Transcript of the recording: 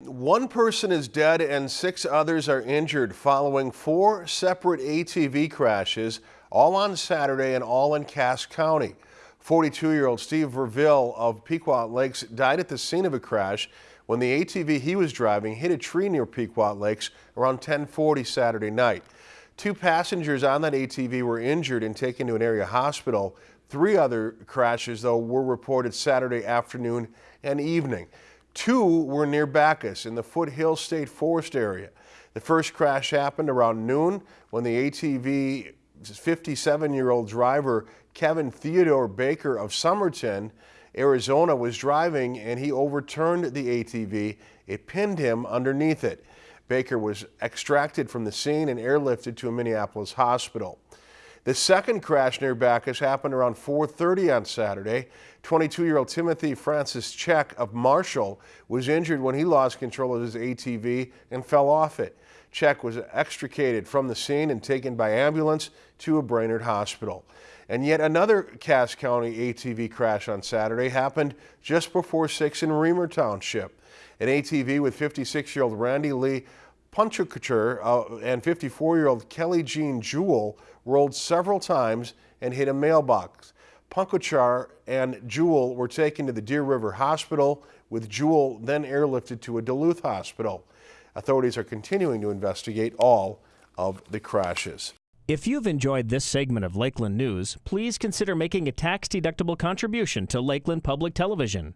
One person is dead and six others are injured following four separate ATV crashes, all on Saturday and all in Cass County. 42-year-old Steve Verville of Pequot Lakes died at the scene of a crash when the ATV he was driving hit a tree near Pequot Lakes around 1040 Saturday night. Two passengers on that ATV were injured and taken to an area hospital. Three other crashes, though, were reported Saturday afternoon and evening. Two were near Backus in the Foothill State Forest area. The first crash happened around noon when the ATV 57-year-old driver Kevin Theodore Baker of Somerton, Arizona was driving and he overturned the ATV. It pinned him underneath it. Baker was extracted from the scene and airlifted to a Minneapolis hospital. The second crash near Backus happened around 4.30 on Saturday. 22-year-old Timothy Francis Check of Marshall was injured when he lost control of his ATV and fell off it. Check was extricated from the scene and taken by ambulance to a Brainerd hospital. And yet another Cass County ATV crash on Saturday happened just before 6 in Remer Township. An ATV with 56-year-old Randy Lee Punchukacher uh, and 54-year-old Kelly Jean Jewell rolled several times and hit a mailbox. Punkuchar and Jewell were taken to the Deer River Hospital, with Jewell then airlifted to a Duluth hospital. Authorities are continuing to investigate all of the crashes. If you've enjoyed this segment of Lakeland News, please consider making a tax-deductible contribution to Lakeland Public Television.